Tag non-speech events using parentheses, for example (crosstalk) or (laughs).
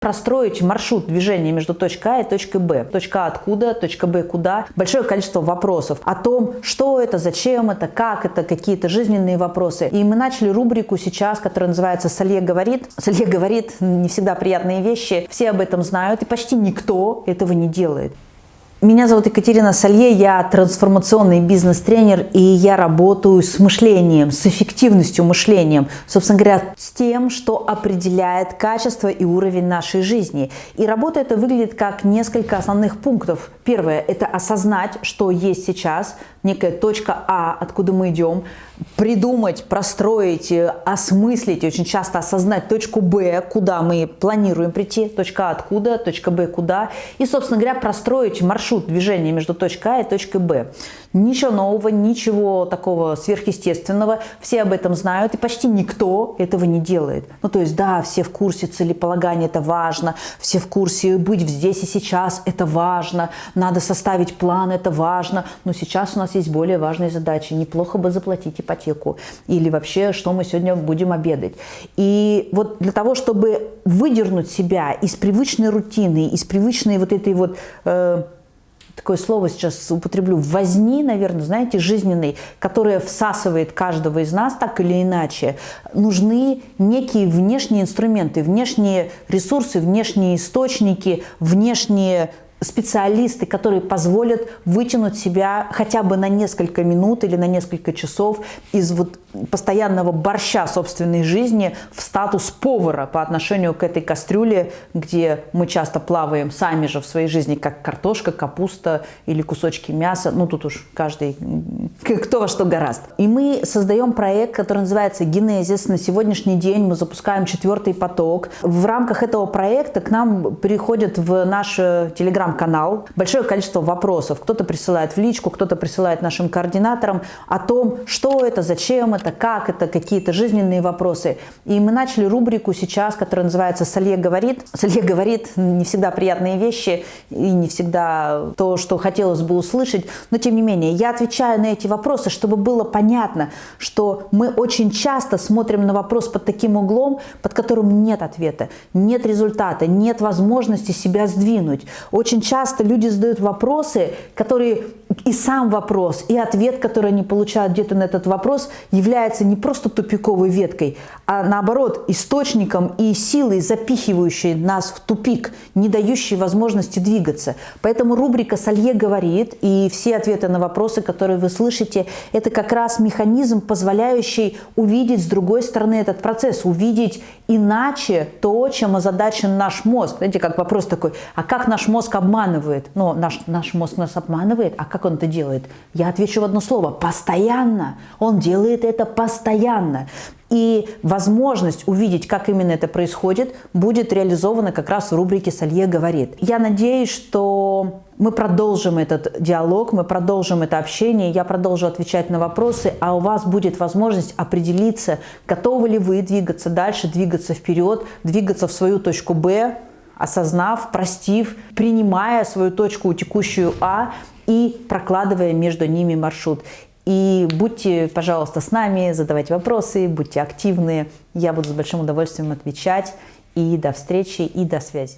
простроить маршрут движения между точкой А и точкой Б. Точка А откуда, точка Б куда. Большое количество вопросов о том, что это, зачем это, как это, какие-то жизненные вопросы. И мы начали рубрику сейчас, которая называется «Салье говорит». Салье говорит не всегда приятные вещи, все об этом знают, и почти никто этого не делает. Меня зовут Екатерина Салье, я трансформационный бизнес-тренер, и я работаю с мышлением, с эффективностью мышлением, собственно говоря, с тем, что определяет качество и уровень нашей жизни. И работа эта выглядит как несколько основных пунктов. Первое – это осознать, что есть сейчас, некая точка А, откуда мы идем, придумать, простроить, осмыслить, очень часто осознать точку Б, куда мы планируем прийти, точка А откуда, точка Б куда, и, собственно говоря, простроить маршрут движения между точкой А и точкой Б. Ничего нового, ничего такого сверхъестественного, все об этом знают, и почти никто этого не делает. Ну, то есть, да, все в курсе целеполагания, это важно, все в курсе быть здесь и сейчас, это важно, надо составить план, это важно, но сейчас у нас есть более важные задачи, неплохо бы заплатить ипотеку, или вообще, что мы сегодня будем обедать. И вот для того, чтобы выдернуть себя из привычной рутины, из привычной вот этой вот... Э, такое слово сейчас употреблю, возни, наверное, знаете, жизненной, которая всасывает каждого из нас так или иначе, нужны некие внешние инструменты, внешние ресурсы, внешние источники, внешние специалисты, которые позволят вытянуть себя хотя бы на несколько минут или на несколько часов из вот постоянного борща собственной жизни в статус повара по отношению к этой кастрюле, где мы часто плаваем сами же в своей жизни, как картошка, капуста или кусочки мяса. Ну, тут уж каждый, (laughs) кто во что гораст. И мы создаем проект, который называется «Генезис». На сегодняшний день мы запускаем четвертый поток. В рамках этого проекта к нам приходят в наш телеграм-канал большое количество вопросов. Кто-то присылает в личку, кто-то присылает нашим координаторам о том, что это, зачем это, это, как это, какие-то жизненные вопросы. И мы начали рубрику сейчас, которая называется «Салье говорит». Салье говорит не всегда приятные вещи и не всегда то, что хотелось бы услышать, но тем не менее я отвечаю на эти вопросы, чтобы было понятно, что мы очень часто смотрим на вопрос под таким углом, под которым нет ответа, нет результата, нет возможности себя сдвинуть. Очень часто люди задают вопросы, которые и сам вопрос, и ответ, который они получают где-то на этот вопрос, является не просто тупиковой веткой, а наоборот источником и силой, запихивающей нас в тупик, не дающей возможности двигаться. Поэтому рубрика «Салье говорит» и все ответы на вопросы, которые вы слышите, это как раз механизм, позволяющий увидеть с другой стороны этот процесс, увидеть иначе то, чем озадачен наш мозг. Знаете, как вопрос такой, а как наш мозг обманывает? Ну, наш, наш мозг нас обманывает, а как он это делает? Я отвечу в одно слово – постоянно. Он делает это постоянно. И возможность увидеть, как именно это происходит, будет реализована как раз в рубрике «Салье говорит». Я надеюсь, что мы продолжим этот диалог, мы продолжим это общение, я продолжу отвечать на вопросы, а у вас будет возможность определиться, готовы ли вы двигаться дальше, двигаться вперед, двигаться в свою точку «Б», осознав, простив, принимая свою точку текущую А и прокладывая между ними маршрут. И будьте, пожалуйста, с нами, задавайте вопросы, будьте активны. Я буду с большим удовольствием отвечать. И до встречи, и до связи.